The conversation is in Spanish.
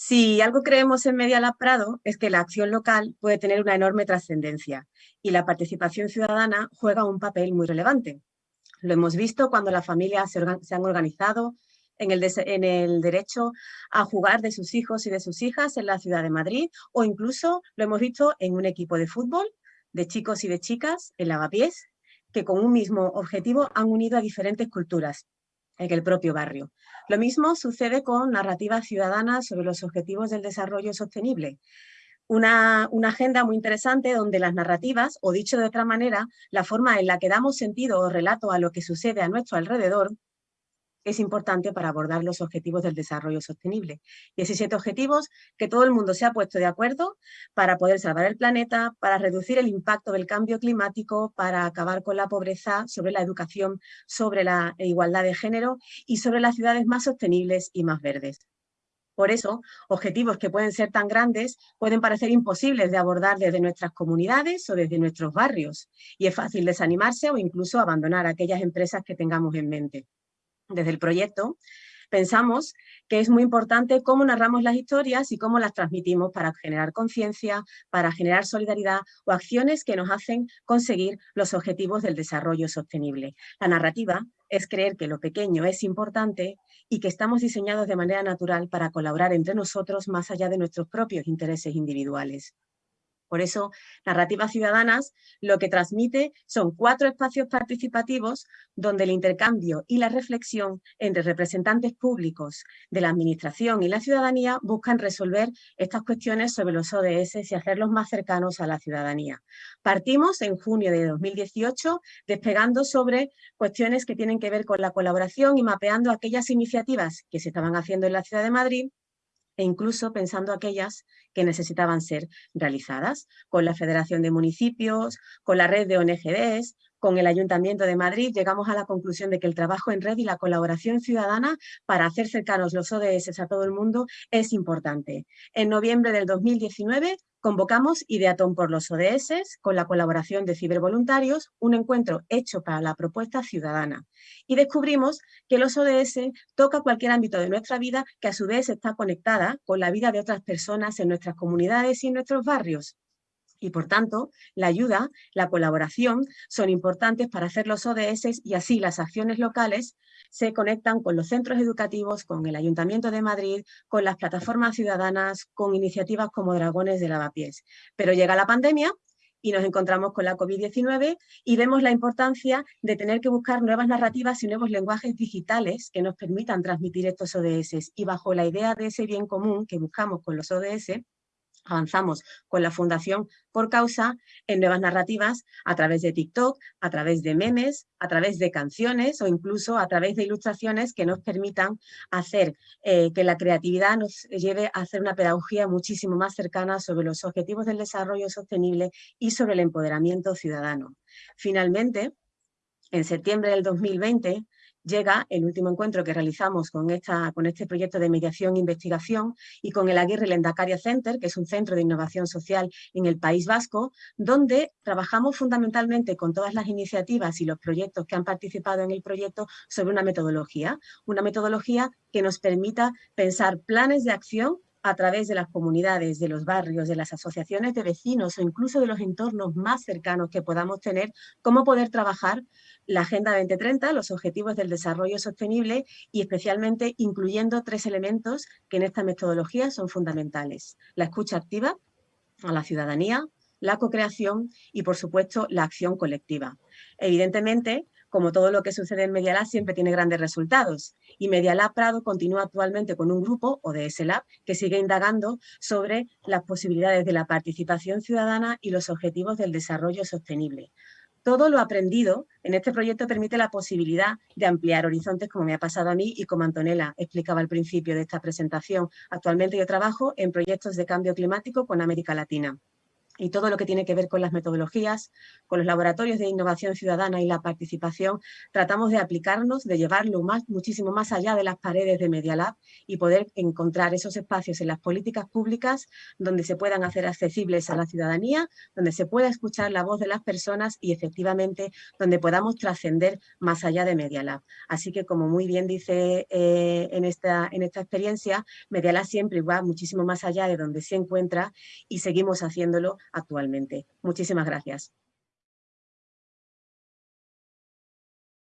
Si algo creemos en Media Lab Prado es que la acción local puede tener una enorme trascendencia y la participación ciudadana juega un papel muy relevante. Lo hemos visto cuando las familias se, han organizado en el, derecho a jugar de sus hijos y de sus hijas en la ciudad de Madrid o incluso lo hemos visto en un equipo de fútbol de chicos y de chicas en Lavapiés que con un mismo objetivo han unido a diferentes culturas en el propio barrio. Lo mismo sucede con narrativas ciudadanas sobre los objetivos del desarrollo sostenible. Una, una, agenda muy interesante donde las narrativas, o dicho de otra manera, la forma en la que damos sentido o relato a lo que sucede a nuestro alrededor, es importante para abordar los objetivos del desarrollo sostenible. 17 objetivos que todo el mundo se ha puesto de acuerdo para poder salvar el planeta, para reducir el impacto del cambio climático, para acabar con la pobreza, sobre la educación, sobre la igualdad de género y sobre las ciudades más sostenibles y más verdes. Por eso, objetivos que pueden ser tan grandes pueden parecer imposibles de abordar desde nuestras comunidades o desde nuestros barrios, y es fácil desanimarse o incluso abandonar aquellas empresas que tengamos en mente desde el proyecto, pensamos que es muy importante cómo narramos las historias y cómo las transmitimos para generar conciencia, para generar solidaridad o acciones que nos hacen conseguir los objetivos del desarrollo sostenible. La narrativa es creer que lo pequeño es importante y que estamos diseñados de manera natural para colaborar entre nosotros más allá de nuestros propios intereses individuales. Por eso, Narrativas Ciudadanas lo que transmite son cuatro espacios participativos donde el intercambio y la reflexión entre representantes públicos de la Administración y la ciudadanía buscan resolver estas cuestiones sobre los ODS y hacerlos más cercanos a la ciudadanía. Partimos en junio de 2018 despegando sobre cuestiones que tienen que ver con la colaboración y mapeando aquellas iniciativas que se estaban haciendo en la ciudad de Madrid e incluso pensando aquellas que necesitaban ser realizadas, con la Federación de Municipios, con la red de ONGDs, con el Ayuntamiento de Madrid, llegamos a la conclusión de que el trabajo en red y la colaboración ciudadana para hacer cercanos los ODS a todo el mundo es importante. En noviembre del 2019 Convocamos Ideatón por los ODS, con la colaboración de cibervoluntarios, un encuentro hecho para la propuesta ciudadana. Y descubrimos que los ODS toca cualquier ámbito de nuestra vida que a su vez está conectada con la vida de otras personas en nuestras comunidades y en nuestros barrios y por tanto la ayuda, la colaboración son importantes para hacer los ODS y así las acciones locales se conectan con los centros educativos, con el Ayuntamiento de Madrid, con las plataformas ciudadanas, con iniciativas como Dragones de Lavapiés. Pero llega la pandemia y nos encontramos con la COVID-19 y vemos la importancia de tener que buscar nuevas narrativas y nuevos lenguajes digitales que nos permitan transmitir estos ODS. Y bajo la idea de ese bien común que buscamos con los ODS, avanzamos con la Fundación Por Causa en nuevas narrativas a través de TikTok, a través de memes, a través de canciones o incluso a través de ilustraciones que nos permitan hacer eh, que la creatividad nos lleve a hacer una pedagogía muchísimo más cercana sobre los objetivos del desarrollo sostenible y sobre el empoderamiento ciudadano. Finalmente, en septiembre del 2020 llega el último encuentro que realizamos con, esta, con este proyecto de mediación e investigación y con el Aguirre Lendacaria Center, que es un centro de innovación social en el País Vasco, donde trabajamos fundamentalmente con todas las iniciativas y los proyectos que han participado en el proyecto sobre una metodología, una metodología que nos permita pensar planes de acción a través de las comunidades, de los barrios, de las asociaciones de vecinos o incluso de los entornos más cercanos que podamos tener, cómo poder trabajar la Agenda 2030, los Objetivos del Desarrollo Sostenible y especialmente incluyendo tres elementos que en esta metodología son fundamentales. La escucha activa a la ciudadanía, la co-creación y, por supuesto, la acción colectiva. Evidentemente, como todo lo que sucede en Media Lab, siempre tiene grandes resultados. Y Media Lab Prado continúa actualmente con un grupo, ODS Lab, que sigue indagando sobre las posibilidades de la participación ciudadana y los objetivos del desarrollo sostenible. Todo lo aprendido en este proyecto permite la posibilidad de ampliar horizontes como me ha pasado a mí y como Antonella explicaba al principio de esta presentación. Actualmente yo trabajo en proyectos de cambio climático con América Latina. Y todo lo que tiene que ver con las metodologías, con los laboratorios de innovación ciudadana y la participación, tratamos de aplicarnos, de llevarlo más, muchísimo más allá de las paredes de Media Lab y poder encontrar esos espacios en las políticas públicas donde se puedan hacer accesibles a la ciudadanía, donde se pueda escuchar la voz de las personas y efectivamente donde podamos trascender más allá de Media Lab. Así que como muy bien dice eh, en, esta, en esta experiencia, Media Lab siempre va muchísimo más allá de donde se encuentra y seguimos haciéndolo actualmente. Muchísimas gracias.